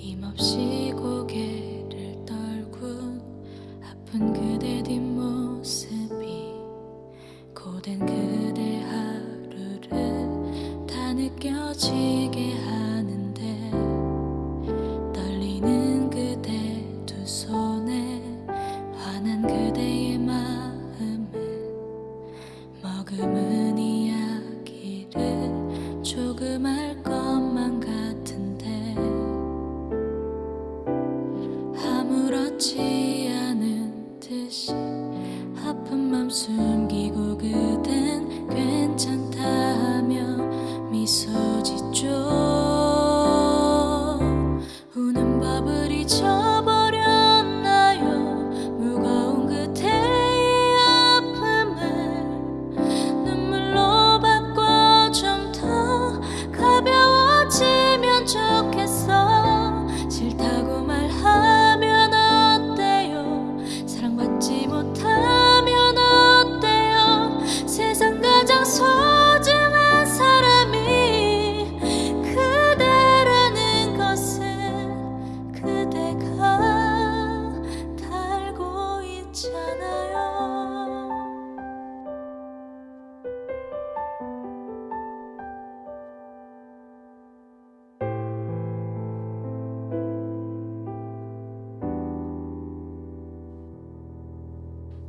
힘없이 고개를 떨군 아픈 그대 뒷모습이 고된 그대 하루를 다 느껴지게 아픈 맘 숨기고 그댄 괜찮다며 미소 짓죠.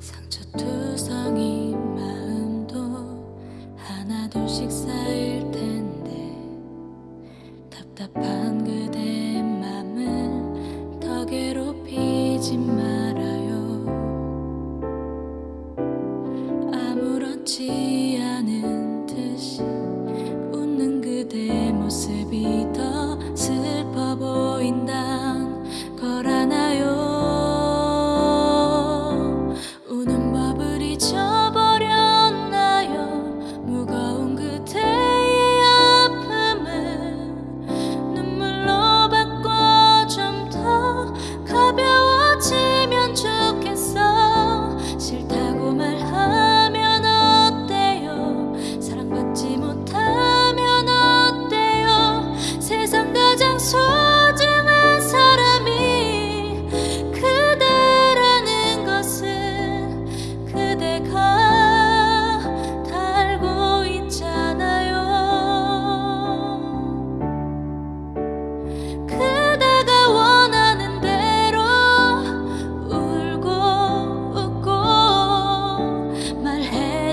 상처투성이 마음도 하나둘씩 쌓일 텐데 답답한 그대 맘을 더 괴롭히지 마.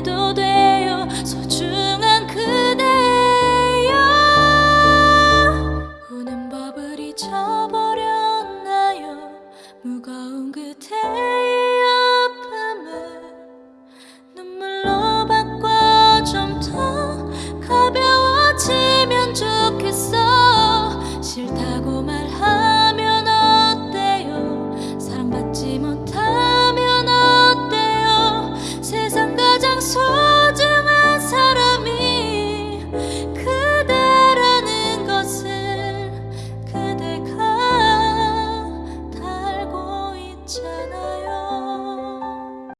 또 돼요 소중한 그대여. 우는 법을 잊어버